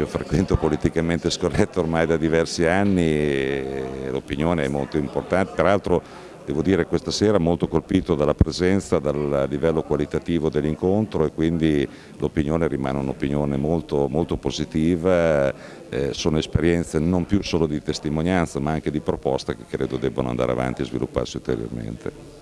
io frequento politicamente scorretto ormai da diversi anni e l'opinione è molto importante, tra l'altro devo dire questa sera molto colpito dalla presenza, dal livello qualitativo dell'incontro e quindi l'opinione rimane un'opinione molto, molto, positiva, eh, sono esperienze non più solo di testimonianza ma anche di proposta che credo debbano andare avanti e svilupparsi ulteriormente.